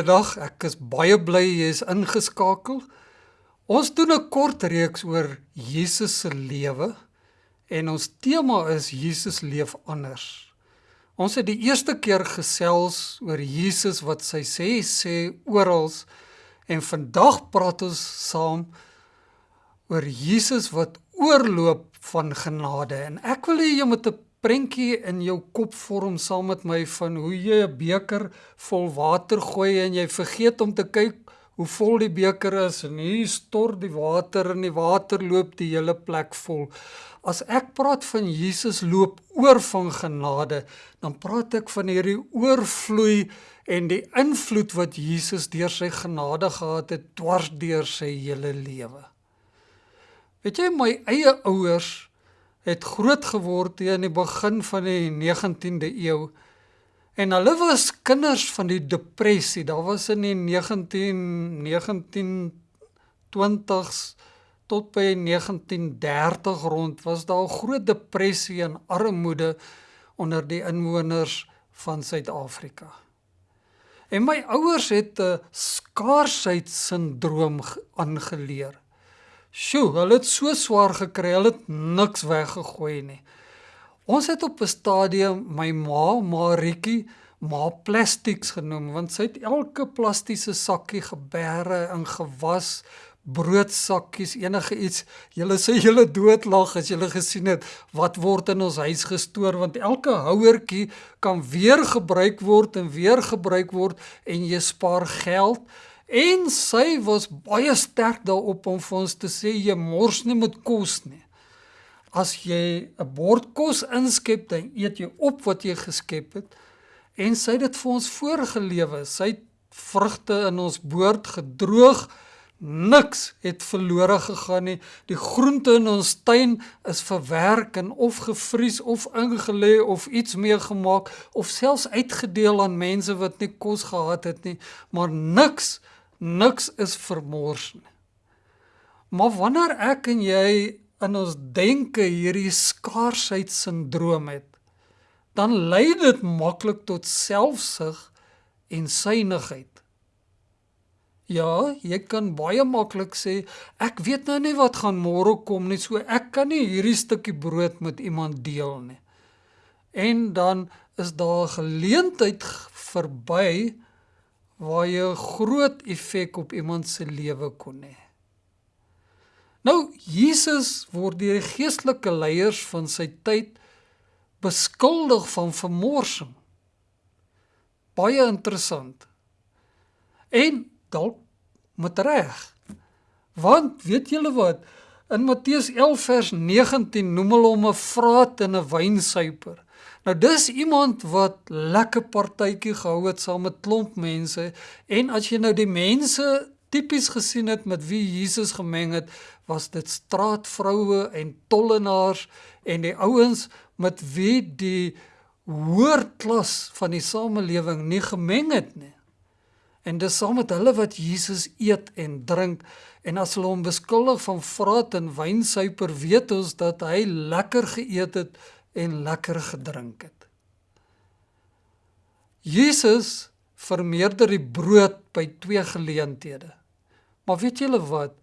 Goeiedag, ek is baie bly jy is ingeskakel. Ons doen 'n kort reeks oor Jesus se lewe en ons tema is Jesus leef anders. Ons het die eerste keer gesels oor Jesus wat sy sê sê oral en vandag praat ons saam oor Jesus wat oorloop van genade en ek wil hê jy moet 'n prentjie in jou kop vorm saam met my van hoe jy 'n beker vol water gooi en jy vergeet om te kyk hoe vol die beker is en hier stort die water en die water loop die hele plek vol. As ek praat van Jesus loop oor van genade, dan praat ek van hierdie oorvloei en die invloed wat Jesus deur sy genade gehad het dwars deur sy hele lewe. Weet jy my eie ouers het groot geword teen die begin van die 19de eeu. En hulle was kinders van die depressie. Daar was in die 19 1920s tot by 1930 rond was daar 'n groot depressie en armoede onder die inwoners van Suid-Afrika. En my ouers het 'n skaarsheidssindroom aangeleer. Sjoe, hulle het so swaar gekry, hulle het niks weggegooi nie. Ons het op 'n stadium my ma, Maritjie, ma plastics genoem want sy het elke plastiese sakkie geberre in gewas, broodsakkies, enige iets. Julle sê julle doodlag as julle gesien het wat word in ons huis gestoor want elke houertjie kan weer gebruik word en weer gebruik word en jy spaar geld. En sy was baie sterk daarop om vir ons te sê jy mors nie met kos nie. As jy 'n bord kos inskep, dan eet jy op wat jy geskep het. En sy het dit vir ons voorgelewe. Sy het vrugte in ons boord gedroog. Niks het verlore gegaan nie. Die groente in ons tuin is verwerk en of gevries of ingelê of iets mee gemaak of selfs uitgedeel aan mense wat nie kos gehad het nie, maar niks niks is vermors nie. Maar wanneer ek en jy in ons denke hierdie skaarsheidssindroom het, dan lei dit maklik tot selfsug en synigheid. Ja, jy kan baie maklik sê ek weet nou nie wat gaan môre kom nie, so ek kan nie hierdie stukkie brood met iemand deel nie. En dan is daar geleentheid verby waar jy 'n groot effek op iemand se lewe kon hê. Nou Jesus word deur die geestelike leiers van sy tyd beskuldig van vermorsing. Baie interessant. En dalk met reg. Want weet julle wat? In Matteus 11 vers 19 noem hulle hom 'n vraat en 'n wynsuiper. Nou dis iemand wat lekker partytjie gehou het saam met klomp mense en as jy nou die mense tipies gesien het met wie Jesus gemeng het, was dit straatvroue en tollenaars en die ouens met wie die hoër klas van die samelewing nie gemeng het nie. En dis saam met hulle wat Jesus eet en drink en as hulle hom beskuldig van vraat en wynsuiper, weet ons dat hy lekker geëet het en lekker gedrink het. Jesus vermeerder die brood by twee geleenthede. Maar weet julle wat?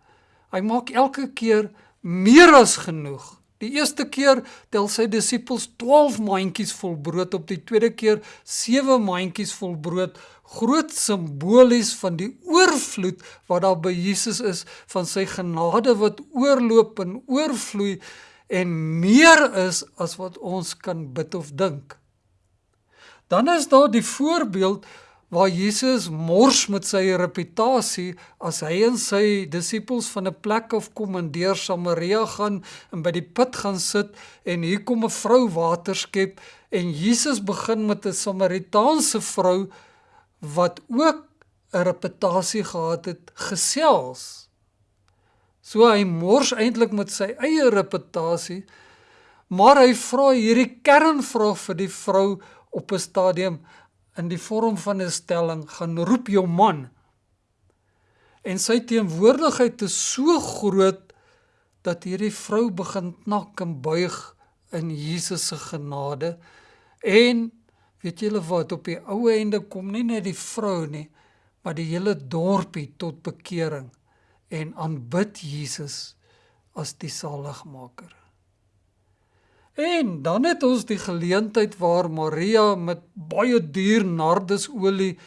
Hy maak elke keer meer as genoeg. Die eerste keer tel sy disippels 12 mandjies vol brood op, die tweede keer 7 mandjies vol brood, groot simbolies van die oorvloed wat daar by Jesus is van sy genade wat oorloop en oorvloei en meer is as wat ons kan bid of dink. Dan is daar die voorbeeld waar Jesus mors met sy reputasie as hy en sy disippels van 'n plek af kom in deur Samaria gaan en by die put gaan sit en hier kom 'n vrou water skep en Jesus begin met 'n Samaritaanse vrou wat ook 'n reputasie gehad het gesels So hy mors eintlik met sy eie reputasie. Maar hy vra hierdie kernvraag vir die vrou op 'n stadium in die vorm van 'n stelling: "Gaan roep jou man." En sy teenwoordigheid is so groot dat hierdie vrou begin knak en buig in Jesus se genade. En weet julle wat op die ou einde kom nie net die vrou nie, maar die hele dorpie tot bekering en aanbid Jesus as die saligmaker. En dan het ons die geleentheid waar Maria met baie duur nardesolie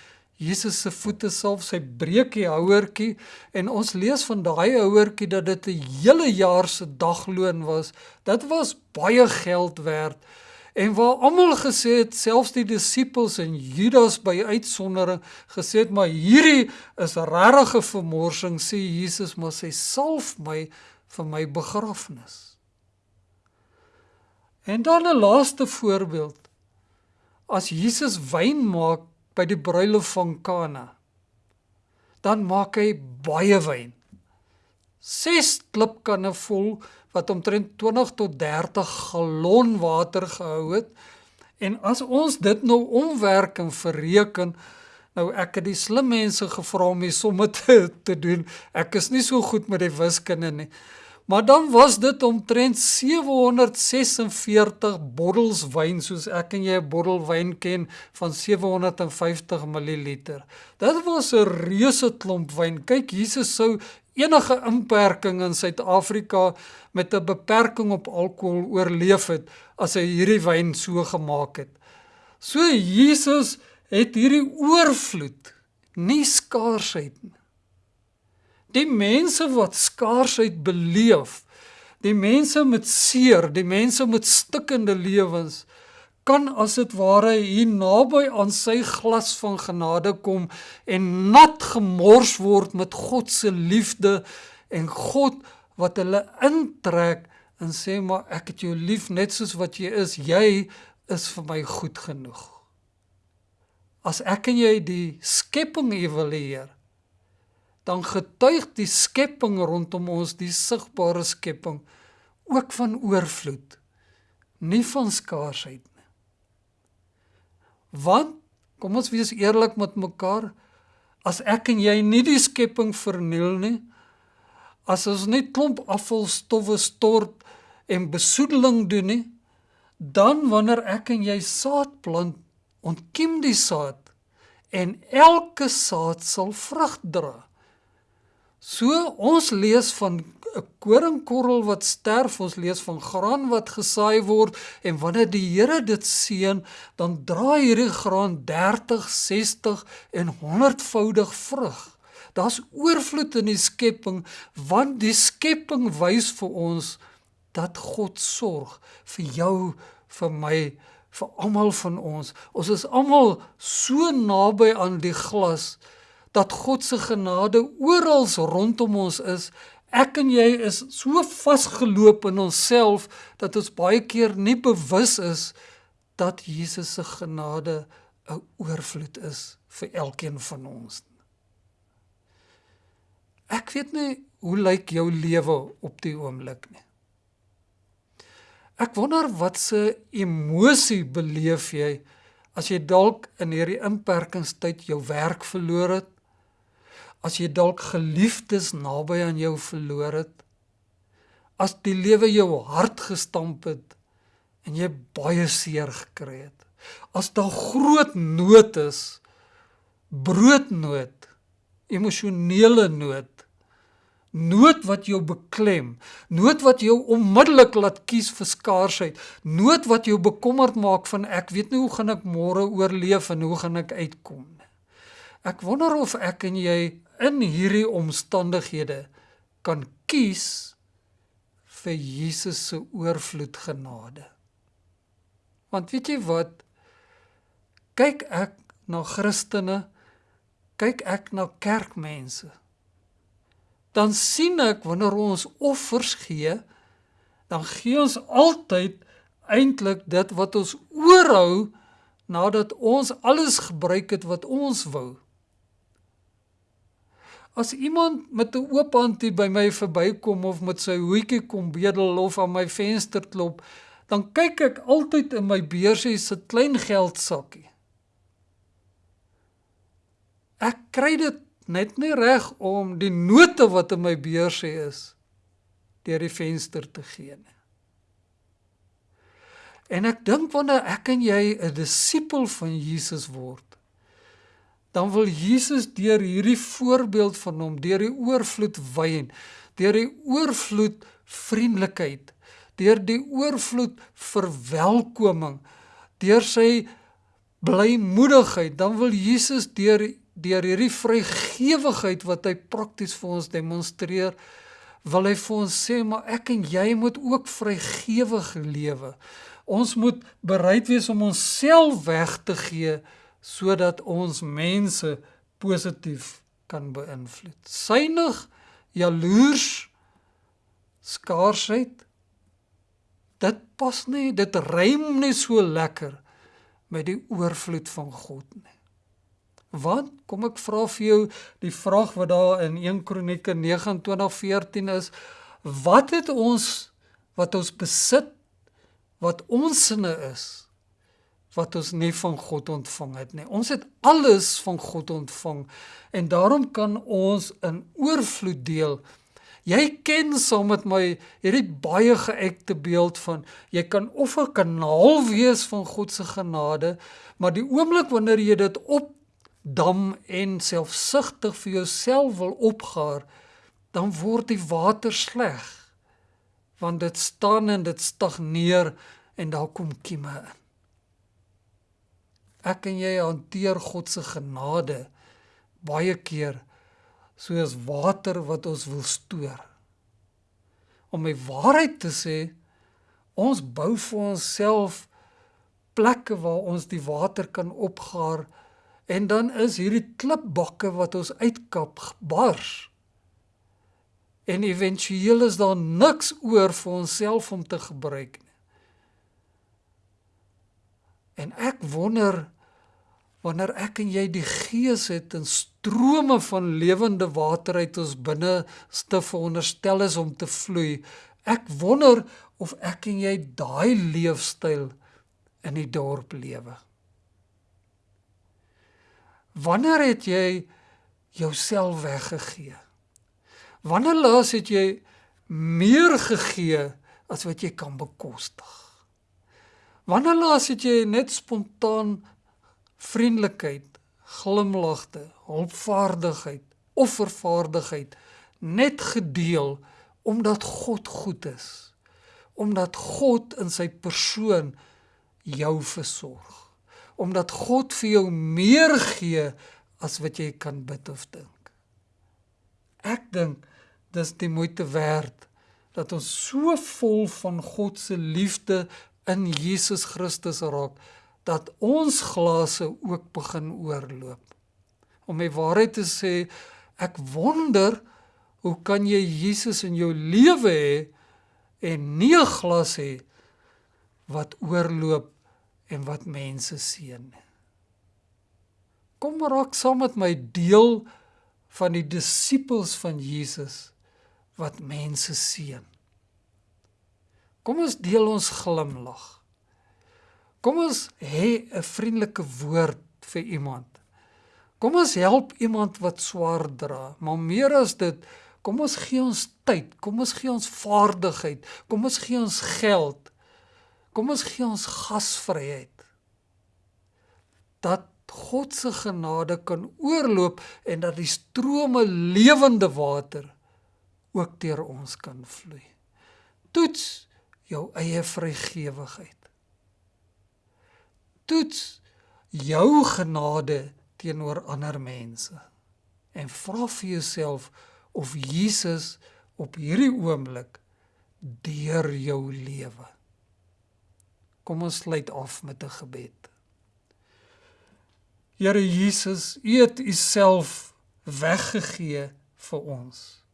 Jesus se voete salf, sy breekie houertjie en ons lees van daai houertjie dat dit 'n hele jaar se dagloon was. Dit was baie geld werd. En waar almal gesê het, selfs die disippels en Judas by uitsondering gesê het, maar hierdie is regtige vermorsing, sê Jesus, maar sy salf my vir my begrafnis. En dan 'n laaste voorbeeld. As Jesus wyn maak by die bruilof van Kana, dan maak hy baie wyn. 6 klipkanne vol wat omtrent 20 tot 30 gallon water gehou het. En as ons dit nou omwerk en verreken, nou ek het die slim mense gevra om die somme te, te doen. Ek is nie so goed met die wiskunde nie. Maar dan was dit omtrent 746 bottels wyn soos ek en jy 'n bottel wyn ken van 750 ml. Dit was 'n reuse klomp wyn. Kyk, Jesus sou enige inperking in Suid-Afrika met 'n beperking op alkohol oorleef het as hy hierdie wyn so gemaak het. So Jesus het hierdie oorvloed, nie skaarsheid nie. Die mense wat skaarsheid beleef, die mense met seer, die mense met stikkende lewens kan as dit ware hier naby aan sy glas van genade kom en nat gemors word met God se liefde en God wat hulle intrek en sê maar ek het jou lief net soos wat jy is. Jy is vir my goed genoeg. As ek en jy die skepping evalueer dan getuig die skepping rondom ons die sigbare skepping ook van oorvloed nie van skaarsheid nie. Want kom ons wees eerlik met mekaar as ek en jy nie die skepping verniel nie as ons net klomp afvalstowwe stort en besoedeling doen nie dan wanneer ek en jy saad plant ontkiem die saad en elke saad sal vrug dra So ons lees van 'n koringkorrel wat sterf, ons lees van graan wat gesaai word en wanneer die Here dit seën, dan dra hierdie graan 30, 60 en 100voudig vrug. Daar's oorvloed in die skepping want die skepping wys vir ons dat God sorg vir jou, vir my, vir almal van ons. Ons is almal so naby aan die glas dat God se genade oral rondom ons is. Ek en jy is so vasgeloop in onsself dat ons baie keer nie bewus is dat Jesus se genade 'n oorvloed is vir elkeen van ons. Ek weet nie hoe lyk jou lewe op die oomblik nie. Ek wonder wat se emosie beleef jy as jy dalk in hierdie inperkingstyd jou werk verloor het as jy dalk geliefdes naby aan jou verloor het, as die lewe jou hart gestamp het en jy baie seer gekry het, as daar groot nood is, broodnood, emosionele nood, nood wat jou beklem, nood wat jou onmiddellik laat kies vir skaarsheid, nood wat jou bekommerd maak van ek weet nie hoe gaan ek môre oorleef en hoe gaan ek uitkom nie. Ek wonder of ek en jy in hierdie omstandighede kan kies vir Jesus se oorvloed genade. Want weet jy wat? Kyk ek na Christene, kyk ek na kerkmense. Dan sien ek wanneer ons offers gee, dan gee ons altyd eintlik dit wat ons oorhou nadat ons alles gebruik het wat ons wou. As iemand met 'n oop hand by my verbykom of met sy hoetjie kom bedel of aan my venster klop, dan kyk ek altyd in my beursie se klein geldsakkie. Ek kry dit net nie reg om die note wat in my beursie is deur die venster te gee nie. En ek dink wanneer ek en jy 'n disipel van Jesus word, dan wil Jesus deur hierdie voorbeeld van hom, deur die oorvloed wyn, deur die oorvloed vriendelikheid, deur die oorvloed verwelkoming, deur sy blymoedigheid, dan wil Jesus deur deur hierdie vrygewigheid wat hy prakties vir ons demonstreer, wil hy vir ons sê maar ek en jy moet ook vrygewig lewe. Ons moet bereid wees om onsself weg te gee sodat ons mense positief kan beïnvloed. Synig, jaloers, skaarsheid dit pas nie, dit rym nie so lekker met die oorvloed van God nie. Want kom ek vra vir jou die vraag wat daar in 1 Kronieke 29:14 is, wat het ons wat ons besit wat ons sinne is wat ons nie van God ontvang het nie. Ons het alles van God ontvang en daarom kan ons in oorvloed deel. Jy ken saam met my hierdie baie geëkte beeld van jy kan of 'n kanaal wees van God se genade, maar die oomblik wanneer jy dit op dam en selfsugtig vir jouself wil opgaar, dan word die water sleg. Want dit staan en dit stagneer en daar kom kieme in. Ek en jy hanteer God se genade baie keer soos water wat ons wil stoor. Om my waarheid te sê, ons bou vir onsself plekke waar ons die water kan opgaar En dan is hierdie klipbakke wat ons uitkap bars. En éventueel is daar niks oor vir onsself om te gebruik nie. En ek wonder wanneer ek en jy die gees het en strome van lewende water uit ons binneste veronderstel is om te vloei. Ek wonder of ek en jy daai leefstyl in die dorp lewe. Wanneer het jy jouself weggegee? Wanneer laas het jy meer gegee as wat jy kan bekostig? Wanneer laas het jy net spontaan vriendelikheid, glimlagte, hulpvaardigheid, offervaardigheid net gedeel omdat God goed is? Omdat God in sy persoon jou versorg? omdat God vir jou meer gee as wat jy kan bid of dink. Ek dink dis die moeite werd dat ons so vol van God se liefde in Jesus Christus raak dat ons glase ook begin oorloop. Om my waarheid te sê, ek wonder hoe kan jy Jesus in jou lewe hê en nie 'n glas hê wat oorloop en wat mense seën. Kom raak saam met my deel van die disippels van Jesus wat mense seën. Kom ons deel ons glimlag. Kom ons hê 'n vriendelike woord vir iemand. Kom ons help iemand wat swaar dra, maar meer as dit, kom ons gee ons tyd, kom ons gee ons vaardigheid, kom ons gee ons geld Kom ons gee ons gasvryheid dat God se genade kan oorloop en dat die strome lewende water ook deur ons kan vloei. Toets jou eie vrygewigheid. Toets jou genade teenoor ander mense en vra vir jouself of Jesus op hierdie oomblik deur jou lewe Kom ons sluit af met 'n gebed. Here Jesus, U het U self weggegee vir ons.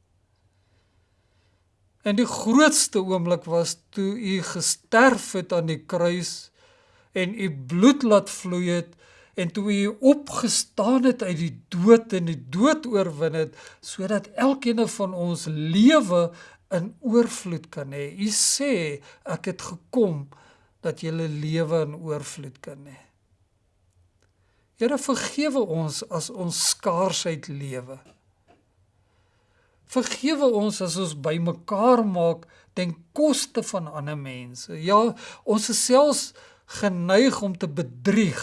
En die grootste oomblik was toe U gesterf het aan die kruis en U bloed laat vloei het en toe U opgestaan het uit die dood en die dood oorwin het sodat elkeen van ons lewe in oorvloed kan hê. U sê ek het gekom dat jy lewe in oorvloed kan hê. Here vergewe ons as ons skaarsheid lewe. Vergewe ons as ons bymekaar maak ten koste van ander mense. Ja, ons is selfs geneig om te bedrieg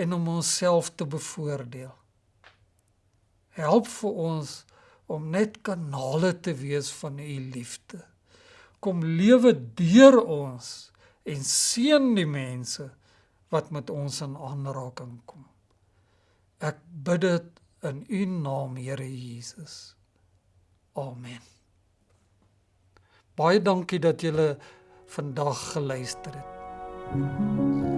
en om onsself te bevoordeel. Help vir ons om net kanale te wees van u liefde. Kom lewe deur ons en seën die mense wat met ons in aanraking kom. Ek bid dit in u naam, Here Jesus. Amen. Baie dankie dat julle vandag geluister het. Thank you.